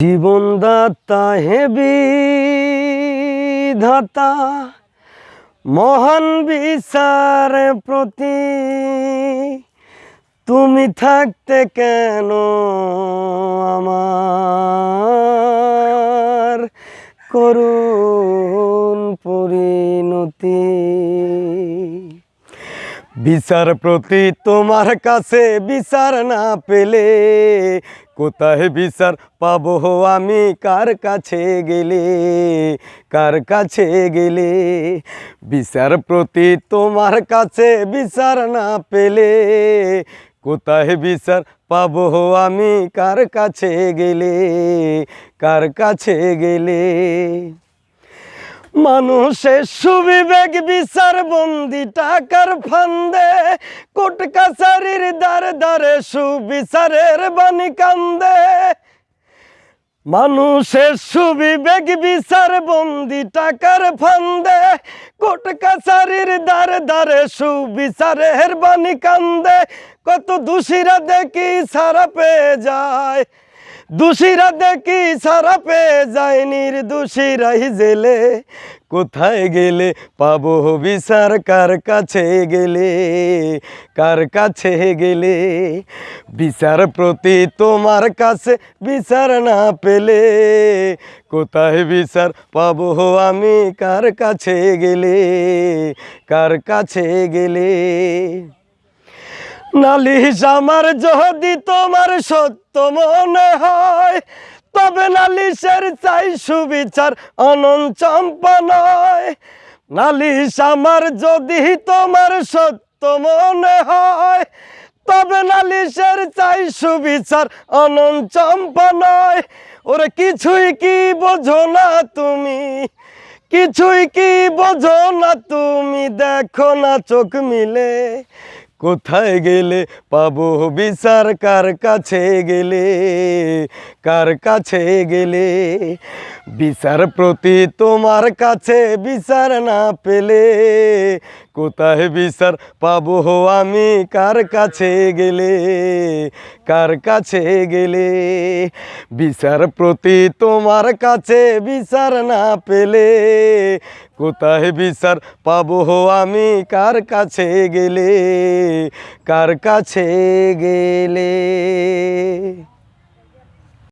জীবনদাতা heavy ধাতা মহান বিচার প্রতি। তুমি থাকতে কেন আমার করুণ পরিণতি? বিচার প্রতি তোমার কাছে বিচার না পেলে কোথায় বিচার পাবো আমি? কার কাছে গেলে? কার কাছে গেলে? বিচার প্রতি তোমার কাছে বিচার না পেলে। কোথায় বিচার পাবো আমি? কার কাছে গেলে? কার কাছে গেলে? মানুষের সুবিবেক বিচার বন্দি টাকার ফান্দে কোট কাছারির দ্বারে দ্বারে সুবিচারের বাণী কান্দে। মানুষের সুবিবেক বিচার বন্দি টাকার ফান্দে কোট কাছারির দ্বারে দ্বারে সুবিচারের বাণী কান্দে। কত দোষীরা দেখি সারা পেয়ে যায়। দোষীরা দেখি সারা পেয়ে যায় নির্দোষীরাই জেলে। কোথায় গেলে পাবো বিচার? কার কাছে গেলে? কার কাছে গেলে? বিচার প্রতি তোমার কাছে বিচার না পেলে কোথায় বিচার পাবো আমি? কার কাছে গেলে? কার কাছে গেলে? নালিশ আমার যদি তোমার সত্য মনে হয়, তবে নালিশের চাই সুবিচার অনন্ত চম্পা নয়। নালিশ আমার যদি তোমার সত্য মনে হয়, তবে নালিশের চাই সুবিচার অনন্ত চম্পা নয়। ওরে কিছুই কি বোঝো না তুমি? কিছুই কি বোঝো না তুমি? দেখো না চোখ মিলে। কোথায় গেলে পাবো বিচার? কার কাছে গেলে? কার কাছে গেলে? বিচার প্রতি তোমার কাছে বিচার না পেলে কোথায় বিচার পাবো আমি? কার কাছে গেলে? কার কাছে গেলে? বিচার প্রতি তোমার কাছে বিচার না পেলে। কোথায় বিচার পাবো আমি? কার কাছে গেলে? কার কাছে গেলে?